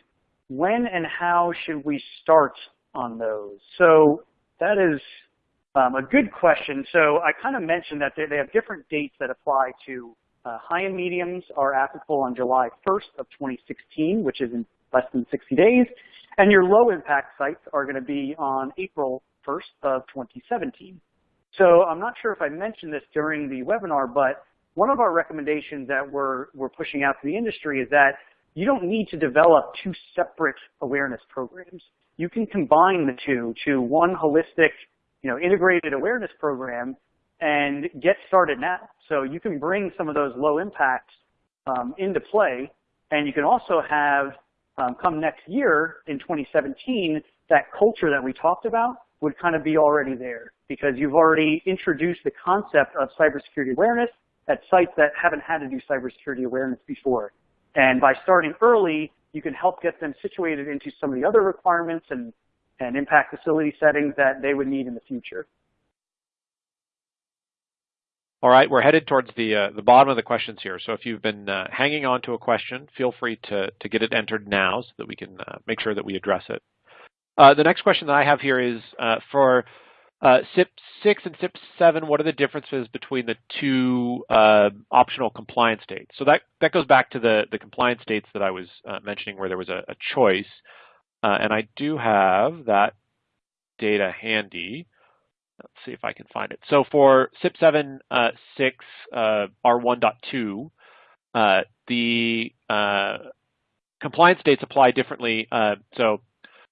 When and how should we start on those? So that is um, a good question. So I kind of mentioned that they, they have different dates that apply to uh, high and mediums are applicable on July 1st of 2016, which is in less than 60 days. And your low impact sites are going to be on April 1st of 2017. So I'm not sure if I mentioned this during the webinar, but one of our recommendations that we're, we're pushing out to the industry is that you don't need to develop two separate awareness programs. You can combine the two to one holistic, you know, integrated awareness program and get started now. So you can bring some of those low impacts um, into play, and you can also have um, come next year in 2017, that culture that we talked about would kind of be already there because you've already introduced the concept of cybersecurity awareness at sites that haven't had to do cybersecurity awareness before. And by starting early, you can help get them situated into some of the other requirements and, and impact facility settings that they would need in the future.
All right, we're headed towards the uh, the bottom of the questions here. So if you've been uh, hanging on to a question, feel free to to get it entered now so that we can uh, make sure that we address it. Uh, the next question that I have here is uh, for uh, CIP 6 and CIP 7. What are the differences between the two optional compliance states? So that that goes back to the the compliance states that I was mentioning, where there was a, a choice, and I do have that data handy. Let's see if I can find it. So for CIP7 uh, 6 uh, R1.2, uh, the uh, compliance dates apply differently. Uh, so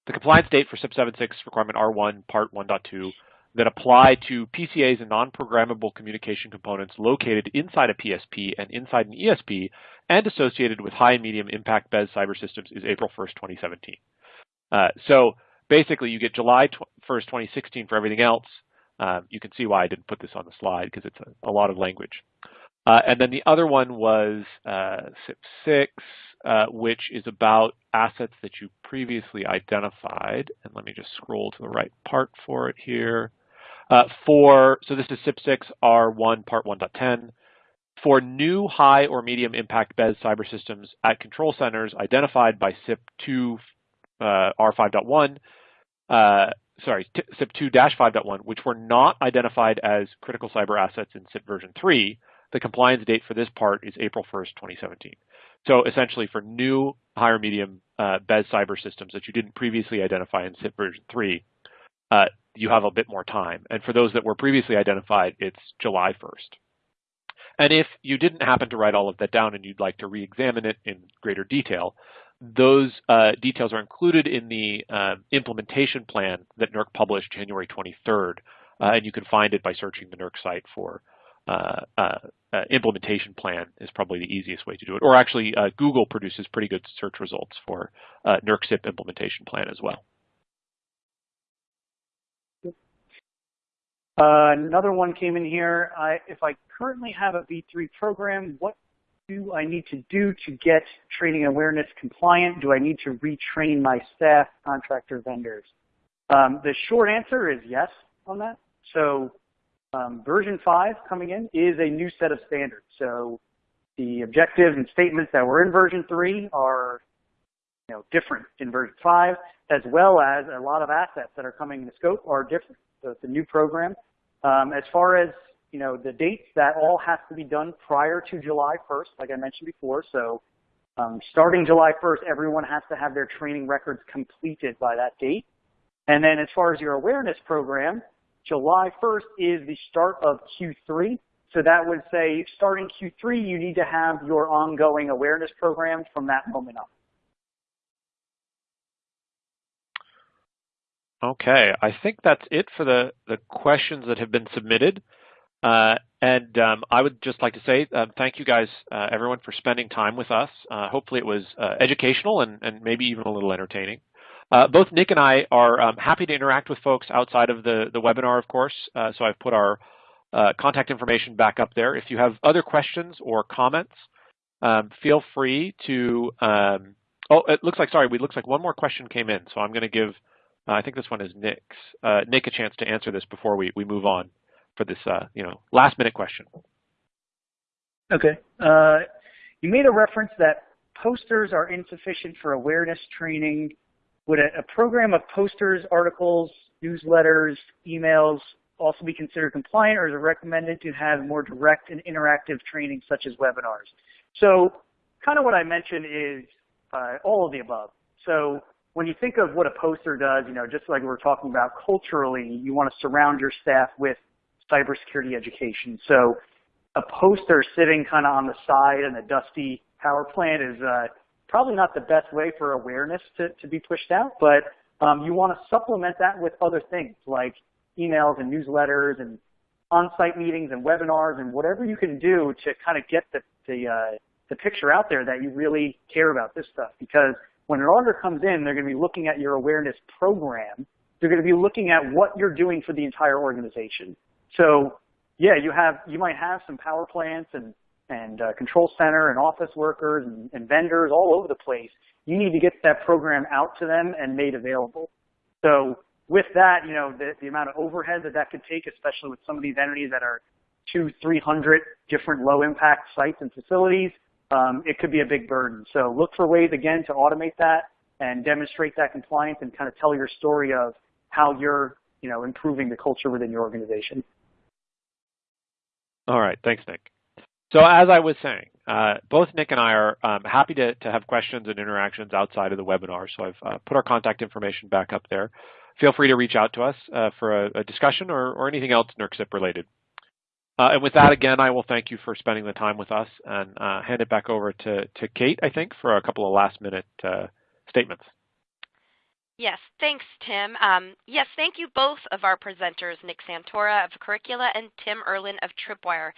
the compliance date for CIP7 6 requirement R1 part 1.2 that apply to PCAs and non-programmable communication components located inside a PSP and inside an ESP and associated with high and medium impact BES cyber systems is April 1st, 2017. Uh, so basically you get July 1st, 2016 for everything else, um, you can see why I didn't put this on the slide because it's a, a, lot of language. Uh, and then the other one was uh, CIP6, uh, which is about assets that you previously identified. And let me just scroll to the right part for it here. Uh, for So this is CIP6 R1 Part 1.10. For new high or medium impact BES cyber systems at control centers identified by CIP2 uh, R5.1, sorry, CIP 2-5.1, which were not identified as critical cyber assets in CIP version 3, the compliance date for this part is April 1st, 2017. So essentially for new higher medium uh, BES cyber systems that you didn't previously identify in CIP version 3, uh, you have a bit more time. And for those that were previously identified, it's July 1st. And if you didn't happen to write all of that down and you'd like to re-examine it in greater detail, those uh, details are included in the uh, implementation plan that NERC published January 23rd, uh, and you can find it by searching the NERC site for uh, uh, uh, implementation plan is probably the easiest way to do it. Or actually, Google produces pretty good search results for NERC CIP implementation plan as well.
another one came in here. I, if I currently have a V3 program, what do I need to do to get training awareness compliant? Do I need to retrain my staff, contractor, vendors? Um, the short answer is yes on that. So um, version 5 coming in is a new set of standards. So the objectives and statements that were in version 3 are you know, different in version 5, as well as a lot of assets that are coming in the scope are different. So it's a new program. Um, as far as you know, the dates, that all has to be done prior to July 1st, like I mentioned before. So um, starting July 1st, everyone has to have their training records completed by that date. And then as far as your awareness program, July 1st is the start of Q3. So that would say starting Q3, you need to have your ongoing awareness program from that moment on.
Okay, I think that's it for the, the questions that have been submitted. Uh, and um, I would just like to say uh, thank you guys, uh, everyone, for spending time with us. Uh, hopefully it was uh, educational and, and, maybe even a little entertaining. Uh, both Nick and I are um, happy to interact with folks outside of the, the webinar, of course. so I've put our contact information back up there. If you have other questions or comments, um, feel free to, um, oh, it looks like, sorry, it looks like one more question came in. So I'm going to give, I think this one is Nick's, Nick a chance to answer this before we, we move on for this, uh, you know, last minute question.
Okay. Uh, you made a reference that posters are insufficient for awareness training. Would a, a program of posters, articles, newsletters, emails also be considered compliant, or is it recommended to have more direct and interactive training such as webinars? So kind of what I mentioned is uh, all of the above. So when you think of what a poster does, you know, just like we were talking about culturally, you want to surround your staff with cybersecurity education. So a poster sitting kind of on the side in a dusty power plant is uh, probably not the best way for awareness to, to be pushed out, but um, you want to supplement that with other things like emails and newsletters and on-site meetings and webinars and whatever you can do to kind of get the, the, uh, the picture out there that you really care about this stuff. Because when an auditor comes in, they're going to be looking at your awareness program. They're going to be looking at what you're doing for the entire organization. So yeah, you have you might have some power plants and and uh, control center and office workers and, and vendors all over the place. You need to get that program out to them and made available. So with that, you know, the, the amount of overhead that that could take, especially with some of these entities that are two, 300 different low impact sites and facilities, um, it could be a big burden. So look for ways, again, to automate that and demonstrate that compliance and kind of tell your story of how you're, you know, improving the culture within your organization.
All right, thanks, Nick. So as I was saying, uh, both Nick and I are um, happy to, to have questions and interactions outside of the webinar. So I've uh, put our contact information back up there. Feel free to reach out to us uh, for a, a, discussion or, or anything else NERC related. Uh, and with that, again, I will thank you for spending the time with us and uh, hand it back over to, to Kate, I think, for a couple of last minute uh, statements.
Yes, thanks, Tim. Um, yes, thank you both of our presenters, Nick Santora of Curricula and Tim Erlin of Tripwire.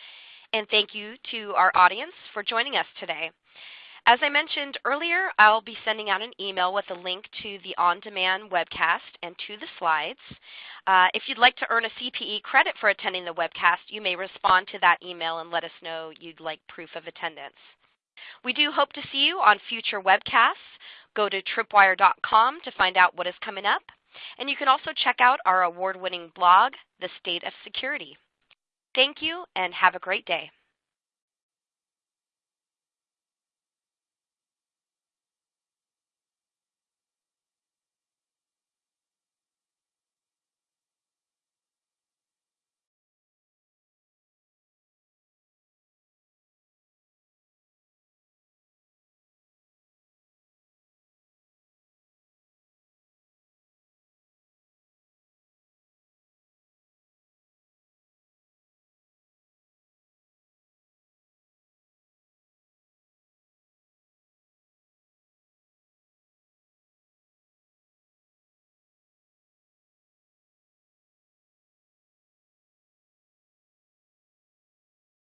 And thank you to our audience for joining us today. As I mentioned earlier, I'll be sending out an email with a link to the on-demand webcast and to the slides. Uh, if you'd like to earn a CPE credit for attending the webcast, you may respond to that email and let us know you'd like proof of attendance. We do hope to see you on future webcasts. Go to tripwire.com to find out what is coming up. And you can also check out our award-winning blog, The State of Security. Thank you and have a great day.